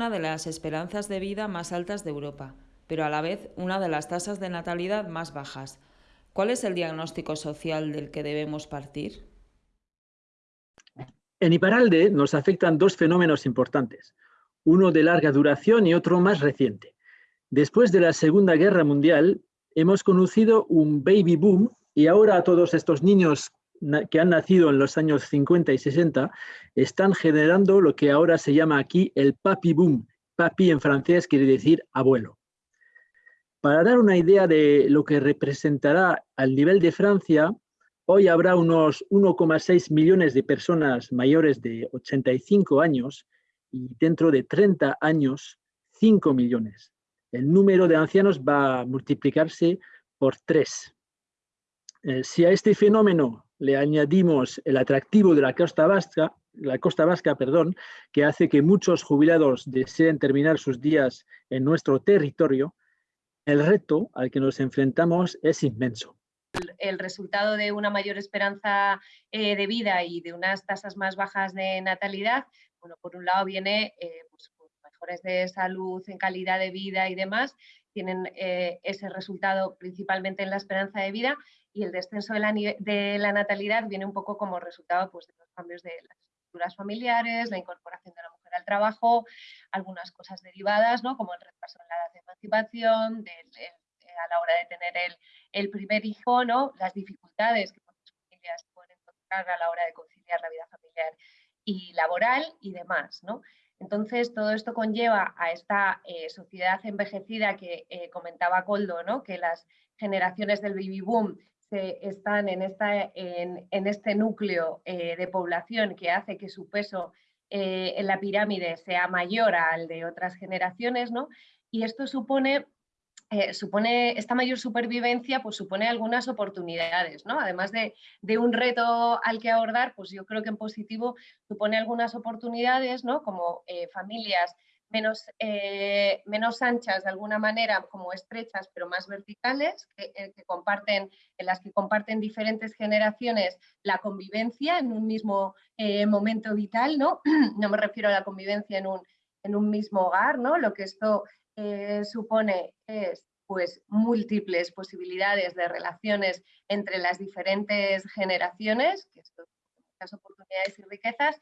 una de las esperanzas de vida más altas de Europa, pero a la vez una de las tasas de natalidad más bajas. ¿Cuál es el diagnóstico social del que debemos partir? En Iparalde nos afectan dos fenómenos importantes, uno de larga duración y otro más reciente. Después de la Segunda Guerra Mundial, hemos conocido un baby boom y ahora todos estos niños que han nacido en los años 50 y 60 están generando lo que ahora se llama aquí el papi boom. Papi en francés quiere decir abuelo. Para dar una idea de lo que representará al nivel de Francia, hoy habrá unos 1,6 millones de personas mayores de 85 años y dentro de 30 años 5 millones. El número de ancianos va a multiplicarse por 3. Eh, si a este fenómeno le añadimos el atractivo de la costa vasca, la costa vasca, perdón, que hace que muchos jubilados deseen terminar sus días en nuestro territorio, el reto al que nos enfrentamos es inmenso. El, resultado de una mayor esperanza eh, de vida y de unas tasas más bajas de natalidad, bueno, por un lado viene eh, pues, mejores de salud, en calidad de vida y demás, tienen eh, ese resultado principalmente en la esperanza de vida y el descenso de la, natalidad viene un poco como resultado pues, de los cambios de las estructuras familiares, la incorporación de la mujer al trabajo, algunas cosas derivadas, ¿no? como el retraso en la edad de emancipación, eh, a la hora de tener el, el, primer hijo, ¿no? las dificultades que muchas familias pueden encontrar a la hora de conciliar la vida familiar y laboral y demás. ¿no? Entonces, todo esto conlleva a esta eh, sociedad envejecida que eh, comentaba Coldo, ¿no? que las generaciones del baby boom están en, esta, en, este núcleo eh, de población que hace que su peso en la pirámide sea mayor al de otras generaciones, ¿no? y esto supone eh, supone, esta mayor supervivencia pues supone algunas oportunidades, ¿no? Además de, un reto al que abordar, pues yo creo que en positivo supone algunas oportunidades, ¿no? Como eh, familias menos, eh, menos anchas de alguna manera, como estrechas, pero más verticales, que, comparten, en las que comparten diferentes generaciones la convivencia en un mismo momento vital, ¿no? No me refiero a la convivencia en un, en un mismo hogar, ¿no? Lo que esto eh, supone es pues múltiples posibilidades de relaciones entre las diferentes generaciones, que son muchas oportunidades y riquezas,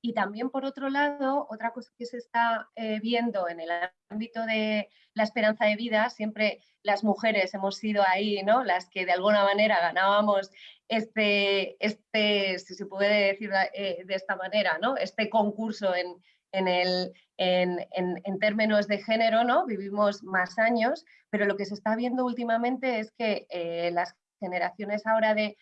y también, por otro lado, otra cosa que se está eh, viendo en el ámbito de la esperanza de vida, siempre las mujeres hemos sido ahí, ¿no? Las que de alguna manera ganábamos este, este si se puede decir eh, de esta manera, ¿no? Este concurso en, en, el, en, términos de género, ¿no? vivimos más años, pero lo que se está viendo últimamente es que eh, las generaciones ahora de,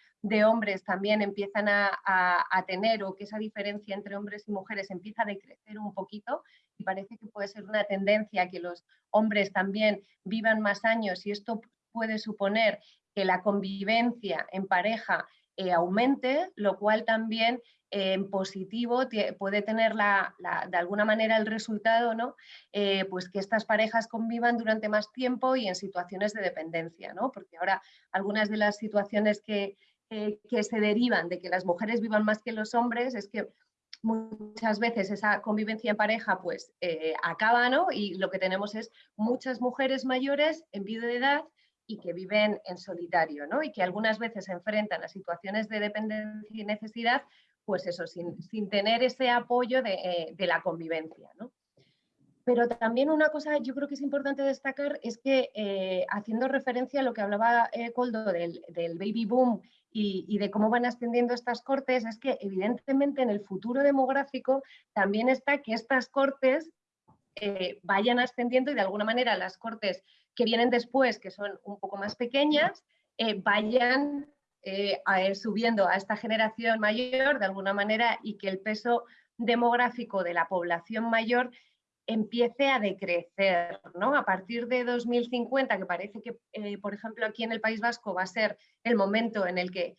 hombres también empiezan a, tener o que esa diferencia entre hombres y mujeres empieza a decrecer un poquito y parece que puede ser una tendencia que los hombres también vivan más años y esto puede suponer que la convivencia en pareja eh, aumente, lo cual también en positivo puede tener la, de alguna manera el resultado, ¿no? Eh, pues que estas parejas convivan durante más tiempo y en situaciones de dependencia, ¿no? porque ahora algunas de las situaciones que, que se derivan de que las mujeres vivan más que los hombres es que muchas veces esa convivencia en pareja pues eh, acaba ¿no? y lo que tenemos es muchas mujeres mayores en vida de edad y que viven en solitario, ¿no? Y que algunas veces se enfrentan a situaciones de dependencia y necesidad pues eso, sin, tener ese apoyo de, eh, la convivencia. Pero también una cosa yo creo que es importante destacar es que eh, haciendo referencia a lo que hablaba eh, Coldo del, baby boom y, de cómo van ascendiendo estas cortes, es que evidentemente en el futuro demográfico también está que estas cortes vayan ascendiendo y de alguna manera las cortes que vienen después, que son un poco más pequeñas, vayan eh, subiendo a esta generación mayor de alguna manera y que el peso demográfico de la población mayor empiece a decrecer. ¿no? A partir de 2050, que parece que, eh, por ejemplo, aquí en el País Vasco va a ser el momento en el que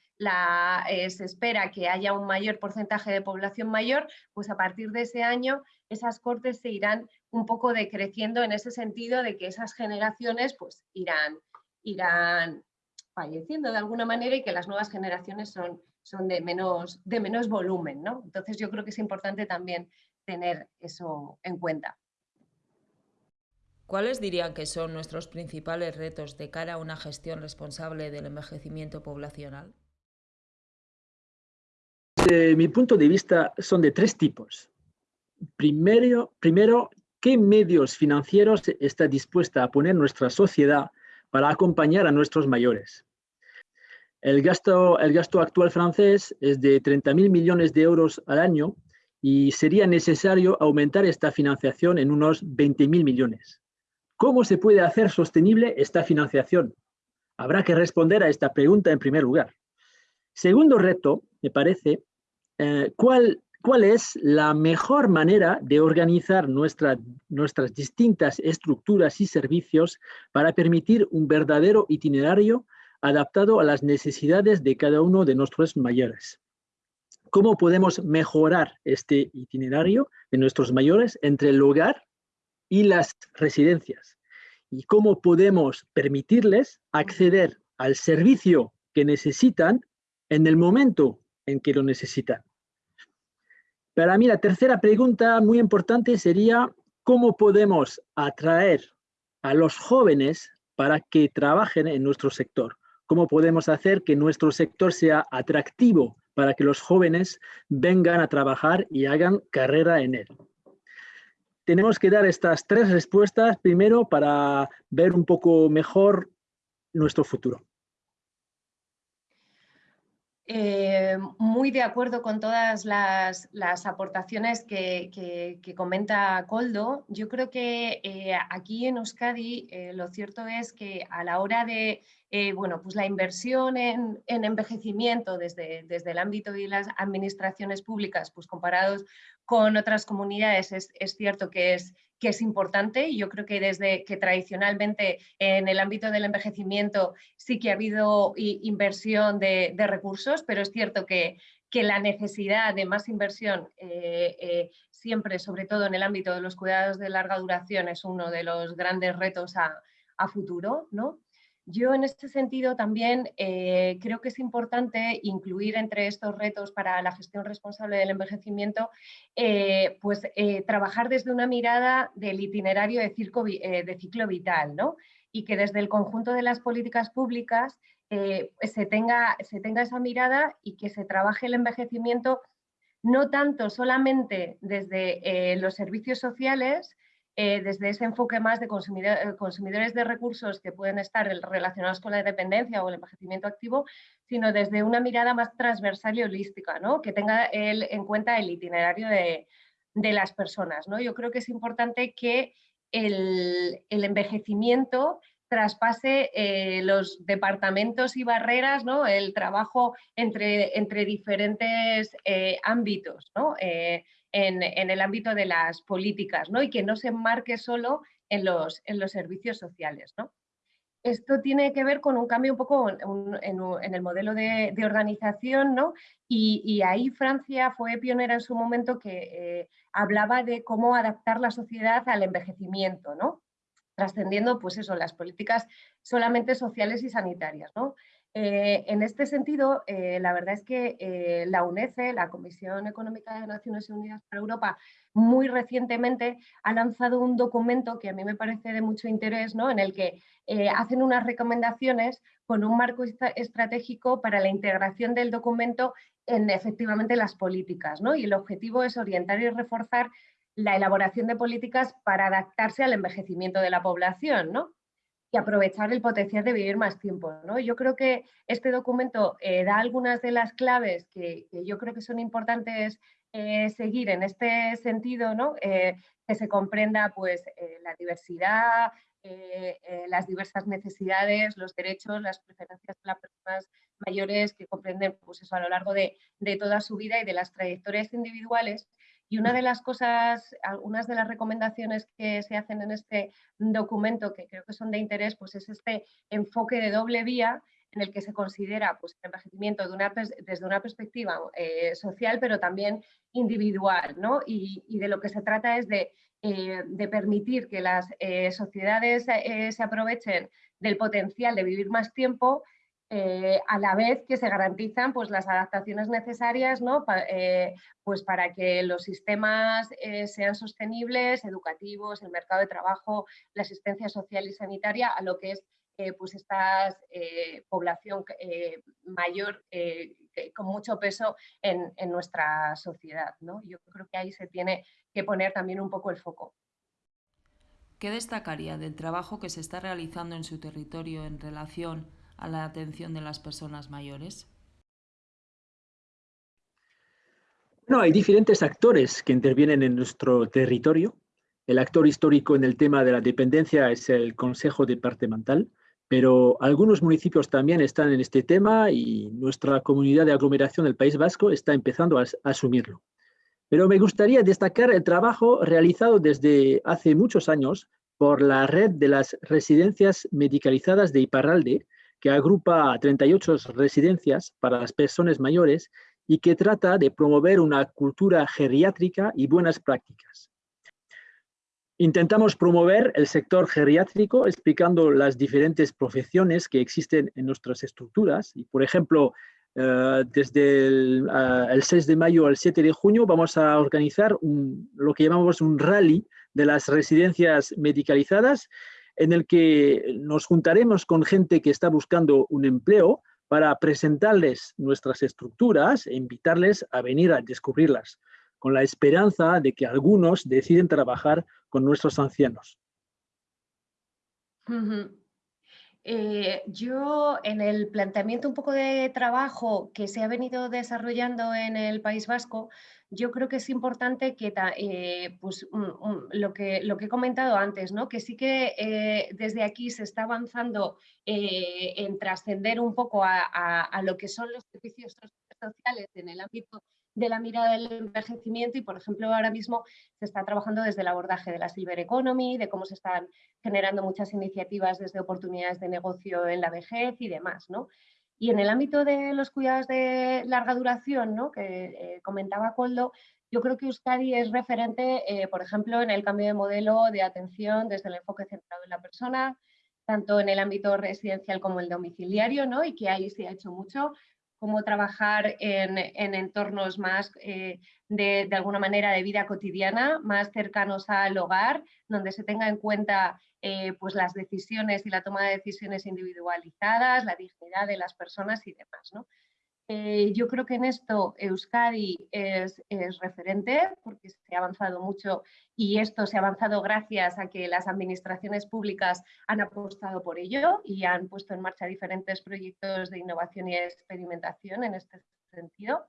eh, se espera que haya un mayor porcentaje de población mayor, pues a partir de ese año esas cortes se irán un poco decreciendo en ese sentido de que esas generaciones pues irán, irán falleciendo de alguna manera y que las nuevas generaciones son, son de, menos, de menos volumen. ¿no? Entonces yo creo que es importante también tener eso en cuenta. ¿Cuáles dirían que son nuestros principales retos de cara a una gestión responsable del envejecimiento poblacional? Desde mi punto de vista son de tres tipos. Primero, primero, ¿qué medios financieros está dispuesta a poner nuestra sociedad para acompañar a nuestros mayores? El gasto, el gasto actual francés es de 30.000 millones de euros al año y sería necesario aumentar esta financiación en unos 20.000 millones. ¿Cómo se puede hacer sostenible esta financiación? Habrá que responder a esta pregunta en primer lugar. Segundo reto, me parece, eh, ¿cuál, ¿cuál, es la mejor manera de organizar nuestras distintas estructuras y servicios para permitir un verdadero itinerario adaptado a las necesidades de cada uno de nuestros mayores? ¿Cómo podemos mejorar este itinerario de nuestros mayores entre el hogar y las residencias? ¿Y cómo podemos permitirles acceder al servicio que necesitan en el momento en que lo necesitan? Para mí la tercera pregunta muy importante sería cómo podemos atraer a los jóvenes para que trabajen en nuestro sector. ¿Cómo podemos hacer que nuestro sector sea atractivo para que los jóvenes vengan a trabajar y hagan carrera en él? Tenemos que dar estas tres respuestas primero para ver un poco mejor nuestro futuro. Eh, muy de acuerdo con todas las, aportaciones que, comenta Coldo. Yo creo que eh, aquí en Euskadi eh, lo cierto es que a la hora de bueno, pues la inversión en, envejecimiento desde, desde, el ámbito de las administraciones públicas, pues comparados con otras comunidades, es, es cierto que es, que es importante y yo creo que desde que tradicionalmente en el ámbito del envejecimiento sí que ha habido inversión de, recursos, pero es cierto que, que, la necesidad de más inversión eh, eh, siempre, sobre todo en el ámbito de los cuidados de larga duración, es uno de los grandes retos a, a futuro. ¿no? Yo en este sentido también eh, creo que es importante incluir entre estos retos para la gestión responsable del envejecimiento, eh, pues eh, trabajar desde una mirada del itinerario de, ciclo vital, ¿no? Y que desde el conjunto de las políticas públicas se tenga esa mirada y que se trabaje el envejecimiento no tanto solamente desde los servicios sociales, eh, desde ese enfoque más de eh, consumidores de recursos que pueden estar relacionados con la dependencia o el envejecimiento activo, sino desde una mirada más transversal y holística, ¿no? que tenga en cuenta el itinerario de, las personas. ¿no? Yo creo que es importante que el, envejecimiento traspase eh, los departamentos y barreras, ¿no? el trabajo entre, entre diferentes ámbitos. ¿no? En, el ámbito de las políticas ¿no? y que no se enmarque solo en los, en los servicios sociales. ¿no? Esto tiene que ver con un cambio un poco en, el modelo de, organización ¿no? y, ahí Francia fue pionera en su momento que eh, hablaba de cómo adaptar la sociedad al envejecimiento, ¿no? trascendiendo pues eso, las políticas solamente sociales y sanitarias. ¿no? Eh, en este sentido, eh, la verdad es que eh, la UNECE, la Comisión Económica de Naciones Unidas para Europa, muy recientemente ha lanzado un documento que a mí me parece de mucho interés, ¿no? en el que hacen unas recomendaciones con un marco estratégico para la integración del documento en efectivamente las políticas. ¿no? Y el objetivo es orientar y reforzar la elaboración de políticas para adaptarse al envejecimiento de la población. ¿no? Y aprovechar el potencial de vivir más tiempo. ¿no? Yo creo que este documento eh, da algunas de las claves que, yo creo que son importantes eh, seguir en este sentido, ¿no? Eh, que se comprenda pues, la diversidad, las diversas necesidades, los derechos, las preferencias de las personas mayores que comprenden pues, eso, a lo largo de, de toda su vida y de las trayectorias individuales y una de las cosas, algunas de las recomendaciones que se hacen en este documento que creo que son de interés, pues es este enfoque de doble vía en el que se considera pues, el envejecimiento desde una perspectiva eh, social, pero también individual. ¿no? Y, de lo que se trata es de, eh, permitir que las eh, sociedades se aprovechen del potencial de vivir más tiempo eh, a la vez que se garantizan pues, las adaptaciones necesarias ¿no? Eh, pues para que los sistemas eh, sean sostenibles, educativos, el mercado de trabajo, la asistencia social y sanitaria a lo que es pues esta población mayor con mucho peso en, en nuestra sociedad. ¿no? Yo creo que ahí se tiene que poner también un poco el foco. ¿Qué destacaría del trabajo que se está realizando en su territorio en relación a la atención de las personas mayores? No, hay diferentes actores que intervienen en nuestro territorio. El actor histórico en el tema de la dependencia es el Consejo Departamental, pero algunos municipios también están en este tema y nuestra comunidad de aglomeración del País Vasco está empezando a, asumirlo. Pero me gustaría destacar el trabajo realizado desde hace muchos años por la red de las residencias medicalizadas de Iparralde, que agrupa 38 residencias para las personas mayores y que trata de promover una cultura geriátrica y buenas prácticas. Intentamos promover el sector geriátrico explicando las diferentes profesiones que existen en nuestras estructuras. Y, por ejemplo, eh, desde el, 6 de mayo al 7 de junio vamos a organizar lo que llamamos un rally de las residencias medicalizadas en el que nos juntaremos con gente que está buscando un empleo para presentarles nuestras estructuras e invitarles a venir a descubrirlas, con la esperanza de que algunos deciden trabajar con nuestros ancianos. Eh, yo en el planteamiento un poco de trabajo que se ha venido desarrollando en el País Vasco, yo creo que es importante que eh, pues, lo, que, lo que he comentado antes, ¿no? que sí que eh, desde aquí se está avanzando en trascender un poco a, lo que son los servicios sociales en el ámbito de la mirada del envejecimiento y, por ejemplo, ahora mismo se está trabajando desde el abordaje de la Silver Economy, de cómo se están generando muchas iniciativas desde oportunidades de negocio en la vejez y demás. ¿no? Y en el ámbito de los cuidados de larga duración, ¿no? que eh, comentaba Coldo, yo creo que Euskadi es referente, eh, por ejemplo, en el cambio de modelo de atención desde el enfoque centrado en la persona, tanto en el ámbito residencial como el domiciliario, ¿no? y que ahí se ha hecho mucho, como trabajar en, entornos más eh, de, de, alguna manera de vida cotidiana, más cercanos al hogar, donde se tenga en cuenta eh, pues las decisiones y la toma de decisiones individualizadas, la dignidad de las personas y demás. Eh, yo creo que en esto Euskadi es, referente porque se ha avanzado mucho y esto se ha avanzado gracias a que las administraciones públicas han apostado por ello y han puesto en marcha diferentes proyectos de innovación y experimentación en este sentido.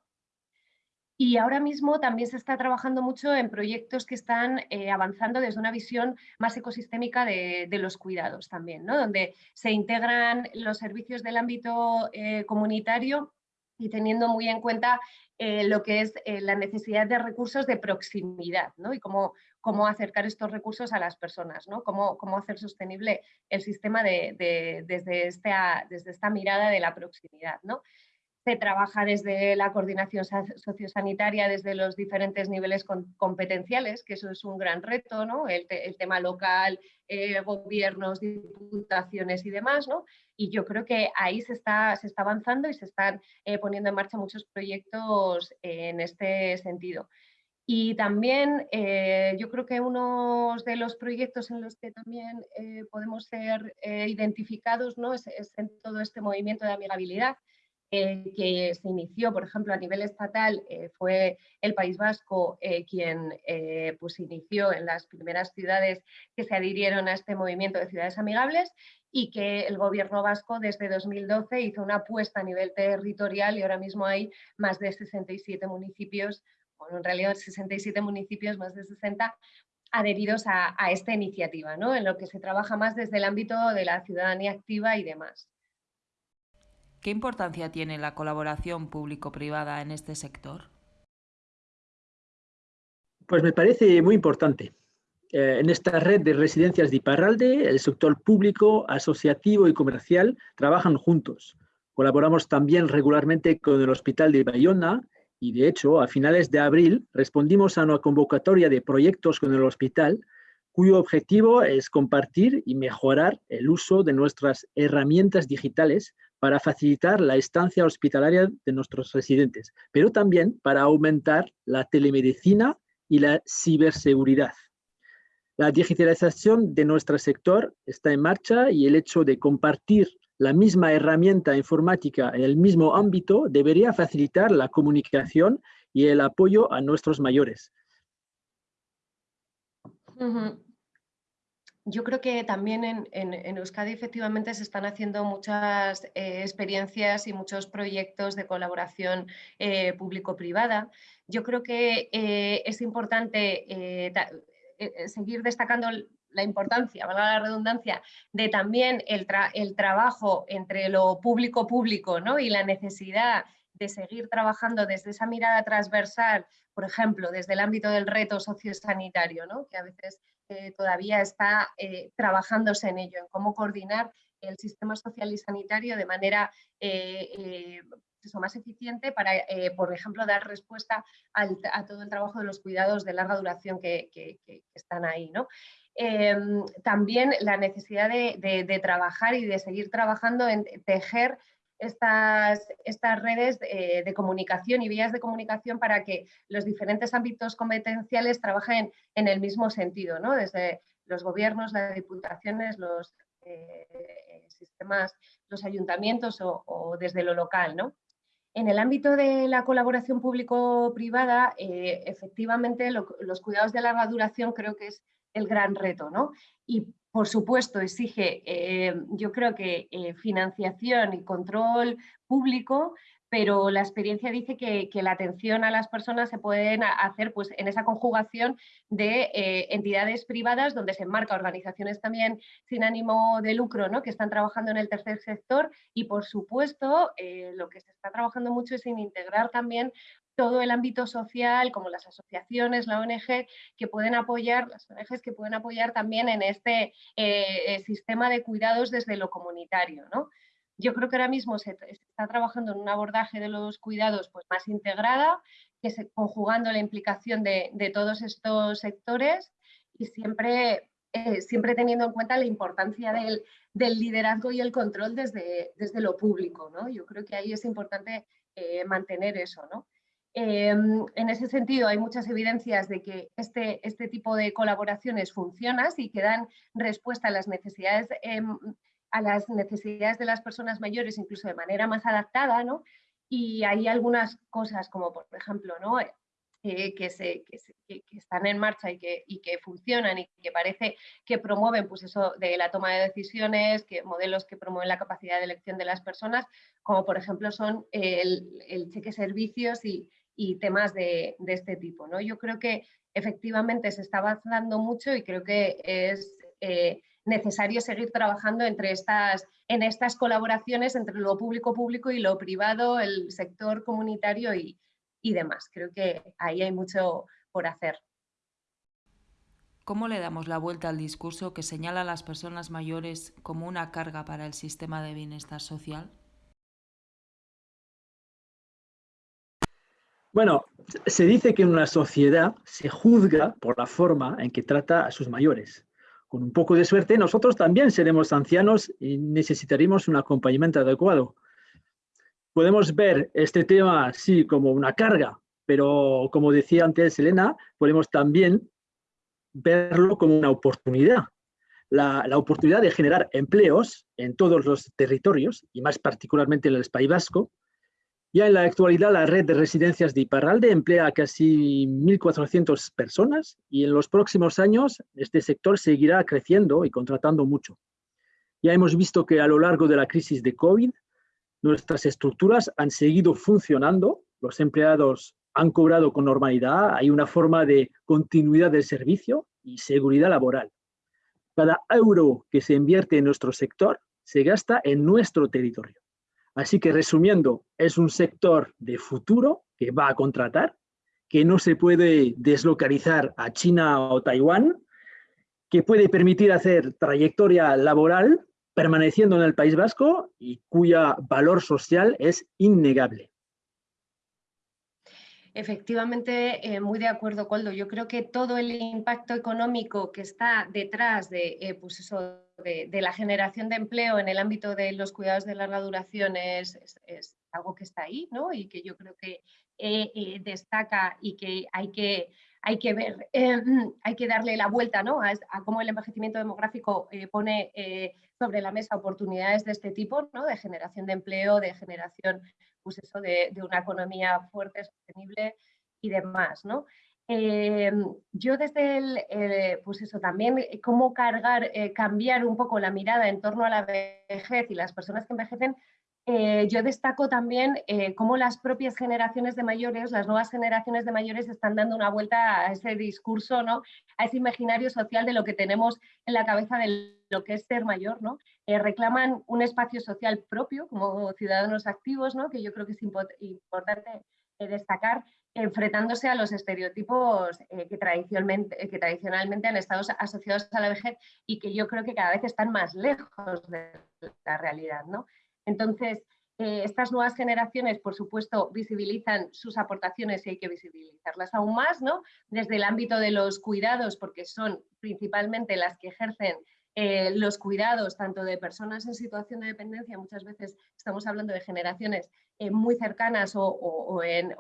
Y ahora mismo también se está trabajando mucho en proyectos que están eh, avanzando desde una visión más ecosistémica de, los cuidados también, ¿no? donde se integran los servicios del ámbito eh, comunitario y teniendo muy en cuenta eh, lo que es la necesidad de recursos de proximidad ¿no? y cómo, cómo, acercar estos recursos a las personas, ¿no? cómo, cómo hacer sostenible el sistema de, desde, esta, desde esta mirada de la proximidad. ¿no? Se trabaja desde la coordinación sociosanitaria, desde los diferentes niveles competenciales, que eso es un gran reto, ¿no? el, tema local, eh, gobiernos, diputaciones y demás. ¿no? Y yo creo que ahí se está, se está avanzando y se están eh, poniendo en marcha muchos proyectos en este sentido. Y también eh, yo creo que uno de los proyectos en los que también podemos ser identificados ¿no? es, en todo este movimiento de amigabilidad, eh, que se inició, por ejemplo, a nivel estatal, eh, fue el País Vasco eh, quien pues inició en las primeras ciudades que se adhirieron a este movimiento de ciudades amigables y que el gobierno vasco desde 2012 hizo una apuesta a nivel territorial y ahora mismo hay más de 67 municipios, bueno, en realidad 67 municipios, más de 60, adheridos a, a esta iniciativa, ¿no? en lo que se trabaja más desde el ámbito de la ciudadanía activa y demás. ¿Qué importancia tiene la colaboración público-privada en este sector? Pues me parece muy importante. Eh, en esta red de residencias de Iparralde, el sector público, asociativo y comercial trabajan juntos. Colaboramos también regularmente con el Hospital de Bayona y, de hecho, a finales de abril respondimos a una convocatoria de proyectos con el hospital cuyo objetivo es compartir y mejorar el uso de nuestras herramientas digitales para facilitar la estancia hospitalaria de nuestros residentes, pero también para aumentar la telemedicina y la ciberseguridad. La digitalización de nuestro sector está en marcha y el hecho de compartir la misma herramienta informática en el mismo ámbito debería facilitar la comunicación y el apoyo a nuestros mayores. Yo creo que también en, Euskadi efectivamente se están haciendo muchas eh, experiencias y muchos proyectos de colaboración eh, público-privada. Yo creo que eh, es importante seguir destacando la importancia, valga la redundancia, de también el, el trabajo entre lo público-público ¿no? y la necesidad de seguir trabajando desde esa mirada transversal, por ejemplo, desde el ámbito del reto sociosanitario, ¿no? que a veces eh, todavía está eh, trabajándose en ello, en cómo coordinar el sistema social y sanitario de manera eh, pues más eficiente para, por ejemplo, dar respuesta a todo el trabajo de los cuidados de larga duración que, están ahí. ¿no? Em, también la necesidad de, trabajar y de seguir trabajando en tejer estas, estas redes de, de, comunicación y vías de comunicación para que los diferentes ámbitos competenciales trabajen en el mismo sentido, ¿no? desde los gobiernos, las diputaciones, los eh, sistemas, los ayuntamientos o, desde lo local. ¿no? En el ámbito de la colaboración público-privada, eh, efectivamente los cuidados de larga duración creo que es el gran reto, ¿no? Y por supuesto exige, eh, yo creo que eh, financiación y control público, pero la experiencia dice que, la atención a las personas se pueden hacer pues, en esa conjugación de eh, entidades privadas donde se enmarca organizaciones también sin ánimo de lucro ¿no? que están trabajando en el tercer sector y por supuesto lo que se está trabajando mucho es en integrar también todo el ámbito social, como las asociaciones, la ONG, que pueden apoyar, las ONGs que pueden apoyar también en este eh, eh, sistema de cuidados desde lo comunitario. ¿no? Yo creo que ahora mismo se, está trabajando en un abordaje de los cuidados pues, más integrada, que conjugando la implicación de, todos estos sectores y siempre, eh, siempre teniendo en cuenta la importancia del, liderazgo y el control desde, desde lo público. ¿no? Yo creo que ahí es importante mantener eso. ¿no? Em, en ese sentido, hay muchas evidencias de que este, este tipo de colaboraciones funcionan y que dan respuesta a las necesidades em, a las necesidades de las personas mayores incluso de manera más adaptada, ¿no? Y hay algunas cosas como, por ejemplo, ¿no? que, se, que, están en marcha y que, y que, funcionan y que parece que promueven pues eso de la toma de decisiones, que modelos que promueven la capacidad de elección de las personas, como por ejemplo son el, el cheque servicios y, y temas de, este tipo. ¿no? Yo creo que efectivamente se está avanzando mucho y creo que es eh, necesario seguir trabajando entre estas, en estas colaboraciones entre lo público-público y lo privado, el sector comunitario y, y demás. Creo que ahí hay mucho por hacer. ¿Cómo le damos la vuelta al discurso que señala a las personas mayores como una carga para el sistema de bienestar social? Bueno, se dice que en una sociedad se juzga por la forma en que trata a sus mayores. Con un poco de suerte, nosotros también seremos ancianos y necesitaremos un acompañamiento adecuado. Podemos ver este tema así como una carga, pero como decía antes Elena, podemos también verlo como una oportunidad. La, la, oportunidad de generar empleos en todos los territorios, y más particularmente en el País Vasco, ya en la actualidad la red de residencias de Iparralde emplea a casi 1.400 personas y en los próximos años este sector seguirá creciendo y contratando mucho. Ya hemos visto que a lo largo de la crisis de COVID nuestras estructuras han seguido funcionando, los empleados han cobrado con normalidad, hay una forma de continuidad del servicio y seguridad laboral. Cada euro que se invierte en nuestro sector se gasta en nuestro territorio. Así que resumiendo, es un sector de futuro que va a contratar, que no se puede deslocalizar a China o Taiwán, que puede permitir hacer trayectoria laboral permaneciendo en el País Vasco y cuya valor social es innegable. Efectivamente, eh, muy de acuerdo, Coldo. Yo creo que todo el impacto económico que está detrás de, eh, pues eso, de, la generación de empleo en el ámbito de los cuidados de larga duración es, algo que está ahí ¿no? y que yo creo que eh, destaca y que hay que, hay que ver, hay que darle la vuelta ¿no? a, cómo el envejecimiento demográfico pone sobre la mesa oportunidades de este tipo, ¿no? de generación de empleo, de generación pues eso, de, una economía fuerte, sostenible y demás, ¿no? Eh, yo desde el, eh, pues eso, también eh, cómo cargar, cambiar un poco la mirada en torno a la vejez y las personas que envejecen, yo destaco también cómo las propias generaciones de mayores, las nuevas generaciones de mayores están dando una vuelta a ese discurso, ¿no? a ese imaginario social de lo que tenemos en la cabeza de lo que es ser mayor, ¿no? reclaman un espacio social propio como ciudadanos activos, ¿no? que yo creo que es importante destacar, enfrentándose a los estereotipos eh, que, tradicionalmente, que tradicionalmente han estado asociados a la vejez y que yo creo que cada vez están más lejos de la realidad. ¿no? Entonces, eh, estas nuevas generaciones, por supuesto, visibilizan sus aportaciones y hay que visibilizarlas aún más, ¿no? Desde el ámbito de los cuidados, porque son principalmente las que ejercen eh, los cuidados tanto de personas en situación de dependencia, muchas veces estamos hablando de generaciones eh, muy cercanas o, en,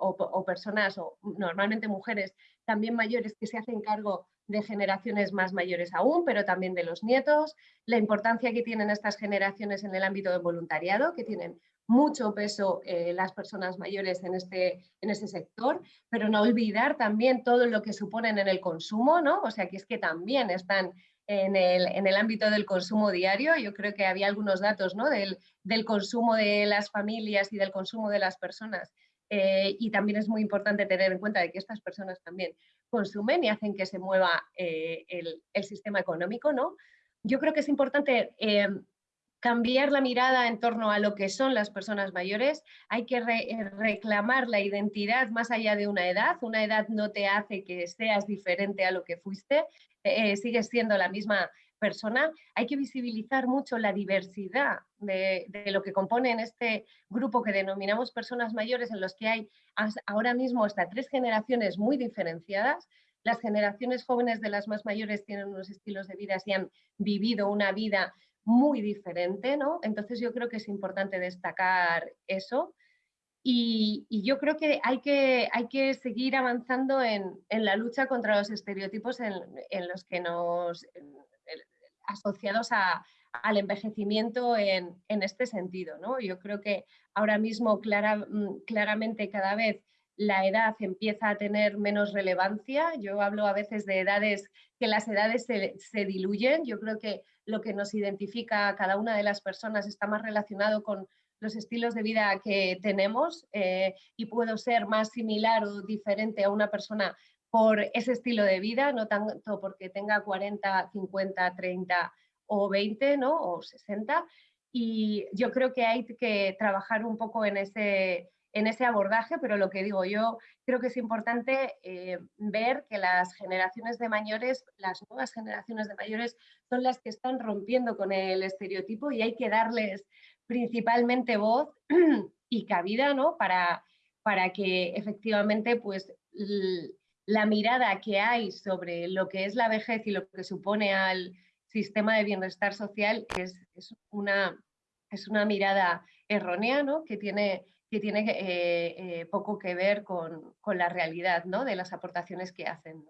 personas, o normalmente mujeres también mayores que se hacen cargo de generaciones más mayores aún, pero también de los nietos, la importancia que tienen estas generaciones en el ámbito del voluntariado, que tienen mucho peso eh, las personas mayores en este, en este sector, pero no olvidar también todo lo que suponen en el consumo, ¿no? O sea, que es que también están en el, ámbito del consumo diario. Yo creo que había algunos datos ¿no? del, consumo de las familias y del consumo de las personas. Eh, y también es muy importante tener en cuenta de que estas personas también consumen y hacen que se mueva eh, el, sistema económico. ¿no? Yo creo que es importante eh, cambiar la mirada en torno a lo que son las personas mayores. Hay que reclamar la identidad más allá de una edad. Una edad no te hace que seas diferente a lo que fuiste, eh, sigues siendo la misma persona, hay que visibilizar mucho la diversidad de, lo que compone en este grupo que denominamos personas mayores, en los que hay ahora mismo hasta tres generaciones muy diferenciadas. Las generaciones jóvenes de las más mayores tienen unos estilos de vida y han vivido una vida muy diferente, ¿no? Entonces yo creo que es importante destacar eso. Y, yo creo que hay que, hay que seguir avanzando en, la lucha contra los estereotipos en, los que nos asociados al envejecimiento en, este sentido. ¿no? Yo creo que ahora mismo mm, claramente cada vez la edad empieza a tener menos relevancia. Yo hablo a veces de edades, que las edades se, diluyen. Yo creo que lo que nos identifica a cada una de las personas está más relacionado con los estilos de vida que tenemos eh, y puedo ser más similar o diferente a una persona por ese estilo de vida, no tanto porque tenga 40, 50, 30 o 20 ¿no? o 60. Y yo creo que hay que trabajar un poco en ese, en ese abordaje, pero lo que digo yo, creo que es importante eh, ver que las generaciones de mayores, las nuevas generaciones de mayores, son las que están rompiendo con el estereotipo y hay que darles principalmente voz y cabida, ¿no? Para, para que efectivamente pues, la mirada que hay sobre lo que es la vejez y lo que supone al sistema de bienestar social es, una, es una mirada errónea ¿no? que tiene, que tiene eh, eh, poco que ver con, con la realidad ¿no? de las aportaciones que hacen.